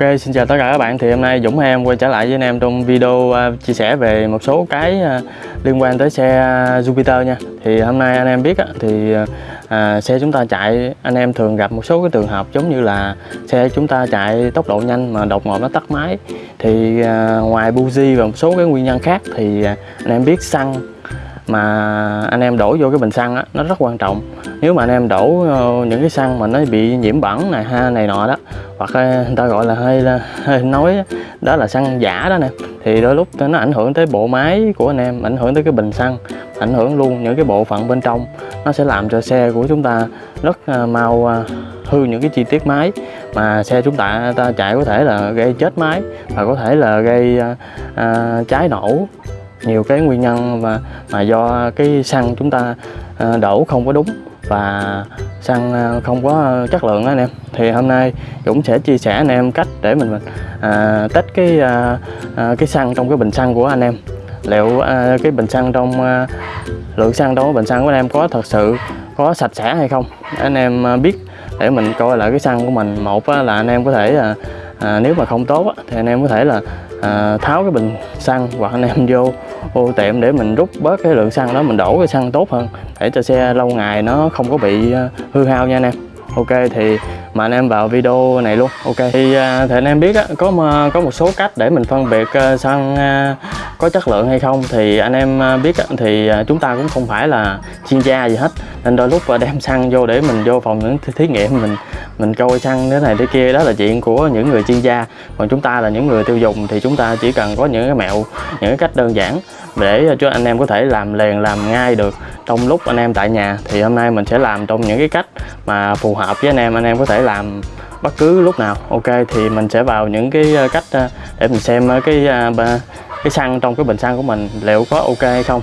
OK, xin chào tất cả các bạn. Thì hôm nay Dũng hay em quay trở lại với anh em trong video uh, chia sẻ về một số cái uh, liên quan tới xe Jupiter nha. Thì hôm nay anh em biết á, thì uh, xe chúng ta chạy anh em thường gặp một số cái trường hợp giống như là xe chúng ta chạy tốc độ nhanh mà đột ngột nó tắt máy. Thì uh, ngoài buji và một số cái nguyên nhân khác thì uh, anh em biết xăng mà anh em đổ vô cái bình xăng á nó rất quan trọng. Nếu mà anh em đổ ờ, những cái xăng mà nó bị nhiễm bẩn này ha này nọ đó hoặc người ta gọi là hơi là hơi nói đó là xăng giả đó nè thì đôi lúc nó ảnh hưởng tới bộ máy của anh em ảnh hưởng tới cái bình xăng ảnh hưởng luôn những cái bộ phận bên trong. Nó sẽ làm cho xe của chúng ta rất ờ, mau ờ, hư những cái chi tiết máy mà xe chúng ta ta chạy có thể là gây chết máy và có thể là gây à, cháy nổ nhiều cái nguyên nhân mà mà do cái xăng chúng ta ờ, đổ không có đúng và xăng ờ, không có chất lượng đó anh em. Thì hôm nay Dũng sẽ chia sẻ anh em cách để mình, mình à, test cái à, cái xăng trong cái bình xăng của anh em. Liệu à, cái bình xăng trong à, lượng xăng trong cái bình xăng của anh em có thật sự có sạch sẽ hay không? Để anh em biết để mình coi lại cái xăng của mình. Một là anh em có thể là à, nếu mà không tốt á, thì anh em có thể là à, tháo cái bình xăng hoặc anh em vô ô tiệm để mình rút bớt cái lượng xăng đó mình đổ cái xăng tốt hơn để cho xe lâu ngày nó không có bị à, hư hao nha anh em. Ok thì mà anh em vào video này luôn. Ok thì, à, thì anh em biết á, có có một số cách để mình phân biệt à, xăng à, có chất lượng hay không. Thì anh em à, biết á, thì chúng ta cũng không phải là chuyên gia gì hết. Nên đôi lúc đem xăng vô để mình vô phòng những thí nghiệm mình mình coi xăng thế này thế kia, đó là chuyện của những người chuyên gia. Còn chúng ta là những người tiêu dùng thì chúng ta chỉ cần có những cái mẹo, những cái cách đơn giản để cho anh em có thể làm liền, làm ngay được trong lúc anh em tại nhà. Thì hôm nay mình sẽ làm trong những cái cách mà phù hợp với anh em anh em có thể làm bất cứ lúc nào. Ok, thì mình sẽ vào những cái ờ, cách ờ, để mình xem ờ, cái cái xăng trong cái bình xăng của mình liệu có ok hay không.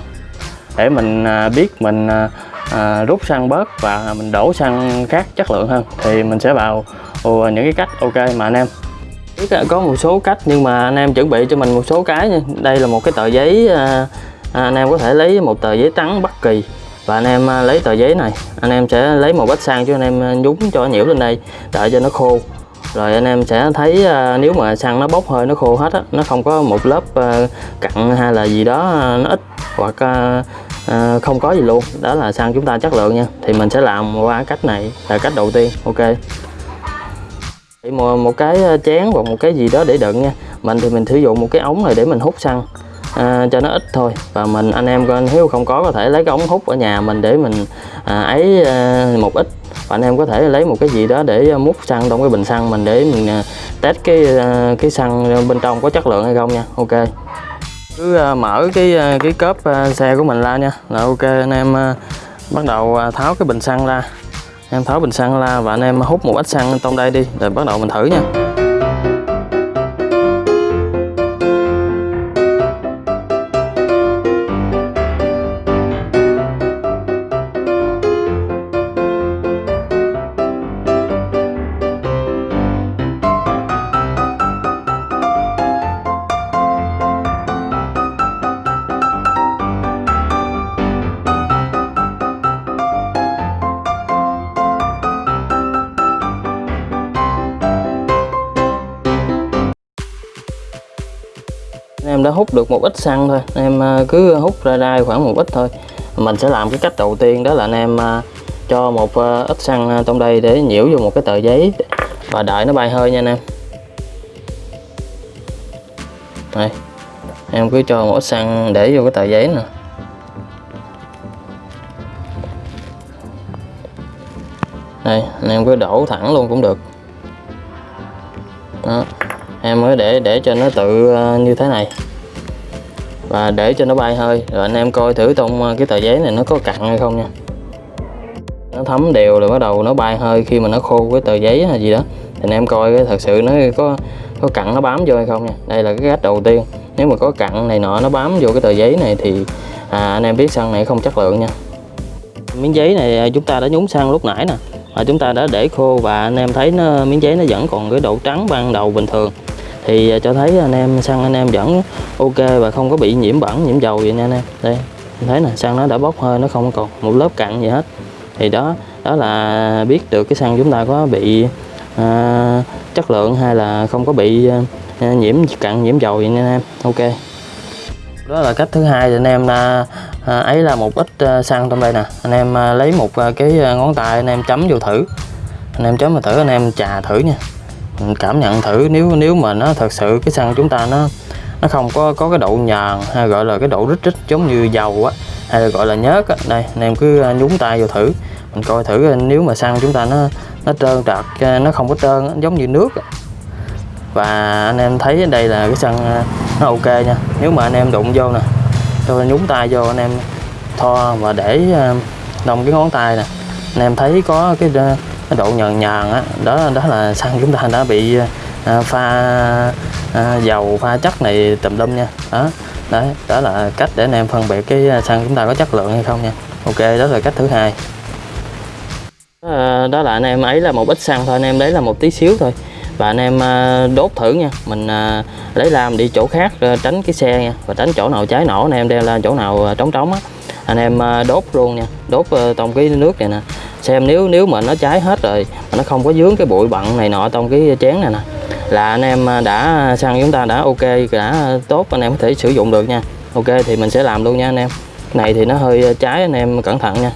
Để mình biết mình à, rút xăng bớt và mình đổ xăng khác chất lượng hơn thì mình sẽ vào những cái cách ok mà anh em. Có một số cách nhưng mà anh em chuẩn bị cho mình một số cái nha. Đây là một cái tờ giấy à, à anh em có thể lấy một tờ giấy trắng bất kỳ. Và anh em à, lấy tờ giấy này anh em sẽ lấy một bát xăng cho anh em à, nhúng cho nhiễu lên đây đợi cho nó khô. Rồi anh em sẽ thấy à, nếu mà xăng nó bốc hơi nó khô hết á nó không có một lớp à, cặn hay là gì đó nó ít. Hoặc à, à, không có gì luôn. Đó là xăng chúng ta chất lượng nha. Thì mình sẽ làm qua cách này là cách đầu tiên. Ok. Một, một cái ờ, chén hoặc một cái gì đó để đựng nha. Mình thì mình sử dụng một cái ống này để mình hút xăng à, cho nó ít thôi. Và mình anh em anh hiếu không có có thể lấy cái ống hút ở nhà mình để mình à, ấy à, một ít. Và anh em có thể lấy một cái gì đó để ờ, múc xăng trong cái bình xăng mình để mình à, test cái à, cái xăng bên trong có chất lượng hay không nha. Ok cứ ờ, mở cái ờ, cái cốp ờ, xe của mình ra nha. Là ok, anh em bắt đầu tháo cái bình xăng ra. Em tháo bình xăng ra và anh em hút một ít xăng trong đây đi, rồi bắt đầu mình thử nha. Em đã hút được một ít xăng thôi. Em à, cứ hút ra đây khoảng một ít thôi. Mình sẽ làm cái cách đầu tiên, đó là anh em à, cho một à, ít xăng trong đây để nhiễu vô một cái tờ giấy và đợi nó bay hơi nha anh em. Đây. Em cứ cho một ít xăng để vô cái tờ giấy nè. Đây, anh em cứ đổ thẳng luôn cũng được. Đó. Em mới để để cho nó tự như thế này và để cho nó bay hơi. Rồi anh em coi thử trong ờ, cái tờ giấy này nó có cặn hay không nha. Nó thấm đều rồi bắt đầu nó bay hơi khi mà nó khô cái tờ giấy hay gì đó. Thì anh em coi cái thật sự nó có có cặn nó bám vô hay không nha. Đây là cái cách đầu tiên. Nếu mà có cặn này nọ nó bám vô cái tờ giấy này thì à, anh em biết xăng này không chất lượng nha. Miếng giấy này à, chúng ta đã nhúng xăng lúc nãy nè. Và chúng ta đã để khô và anh em thấy nó miếng giấy nó vẫn còn cái độ trắng ban đầu bình thường thì à, cho thấy anh em xăng anh em vẫn ok và không có bị nhiễm bẩn nhiễm dầu vậy nha anh em. Đây thấy nè xăng nó đã bốc hơi nó không còn một lớp cặn gì hết. Thì đó đó là biết được cái xăng chúng ta có bị à, chất lượng hay là không có bị à, nhiễm cặn nhiễm dầu vậy nha anh em. Ok. Đó là cách thứ hai thì anh em à, à ấy là một ít à, xăng trong đây nè. Anh em lấy một cái ngón tay anh em chấm vô thử. Anh em chấm vào thử anh em chà thử nha cảm nhận thử nếu nếu mà nó thật sự cái xăng chúng ta nó nó không có có cái độ nhờn hay gọi là cái độ rít rít giống như dầu á hay là gọi là nhớt á. Đây anh em cứ à, nhúng tay vô thử. Mình coi thử à, nếu mà xăng chúng ta nó nó trơn trợt à, nó không có trơn á, giống như nước á. và anh em thấy đây là cái xăng nó ok nha. Nếu mà anh em đụng vô nè tôi nhúng tay vô anh em thoa và để à, cái ngón tay nè. Anh em thấy có cái, cái độ nhờn nhờn á đó đó là xăng chúng ta đã bị à, pha à, dầu pha chất này tùm lum nha. Đó đấy đó là cách để anh em phân biệt cái à, xăng chúng ta có chất lượng hay không nha. Ok đó là cách thứ hai. À, đó là anh em ấy là một ít xăng thôi anh em lấy là một tí xíu thôi. Và anh em à, đốt thử nha. Mình à, lấy làm đi chỗ khác tránh cái xe nha. Và tránh chỗ nào cháy nổ anh em đeo lên chỗ nào à, trống trống á anh em à, đốt luôn nha. Đốt ờ, trong cái nước này nè. Xem nếu nếu mà nó cháy hết rồi, mà nó không có dướng cái bụi bặn này nọ trong cái chén này nè, là anh em à, đã xăng chúng ta đã ok, đã tốt, anh em có thể sử dụng được nha. Ok, thì mình sẽ làm luôn nha anh em. Cái này thì nó hơi ờ, cháy, anh em cẩn thận nha.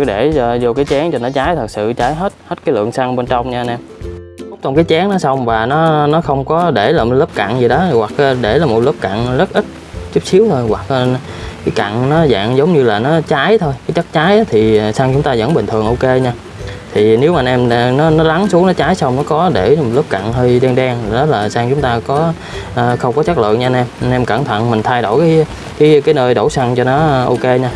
Cứ để vô cái chén cho nó cháy thật sự cháy hết hết cái lượng xăng bên trong nha anh em. Hút trong cái chén nó xong và nó nó không có để là một lớp cặn gì đó hoặc để là một lớp cặn rất ít chút xíu thôi hoặc cái cặn nó dạng giống như là nó cháy thôi. Cái chất cháy thì xăng chúng ta vẫn bình thường ok nha. Thì nếu mà anh em nó nó lắng xuống nó cháy xong nó có để một lớp cặn hơi đen đen đó là xăng chúng ta có à, không có chất lượng nha anh em. Anh em cẩn thận mình thay đổi cái cái cái nơi đổ xăng cho nó ờ, ok nha.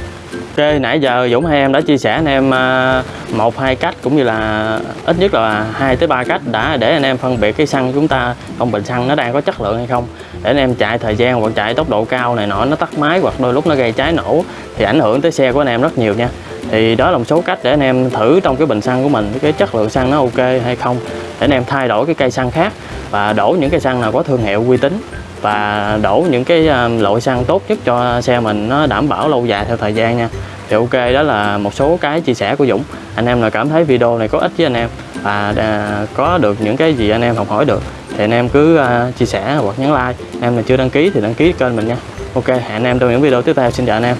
Ok, nãy giờ Dũng hai em đã chia sẻ anh em à, một hai cách cũng như là ít nhất là hai tới ba cách đã để anh em phân biệt cái xăng chúng ta trong bình xăng nó đang có chất lượng hay không. Để anh em chạy thời gian hoặc chạy tốc độ cao này nọ nó tắt máy hoặc đôi lúc nó gây cháy nổ thì ảnh hưởng tới xe của anh em rất nhiều nha thì đó là một số cách để anh em thử trong cái bình xăng của mình, cái chất lượng xăng nó ok hay không, để anh em thay đổi cái cây xăng khác và đổ những cây xăng nào có thương hiệu uy tín và đổ những cái à, loại xăng tốt nhất cho xe mình nó đảm bảo lâu dài theo thời gian nha. Thì ok, đó là một số cái chia sẻ của Dũng. Anh em nào cảm thấy video này có ích với anh em và à, có được những cái gì anh em học hỏi được thì anh em cứ à, chia sẻ hoặc nhấn like. Anh em mà chưa đăng ký thì đăng ký kênh mình nha. Ok, hẹn anh em trong những video tiếp theo. Xin chào anh em.